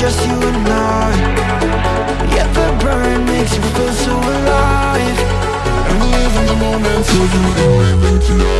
just you and I. Yet the burn makes you feel so alive. And live in the moment so you know it makes you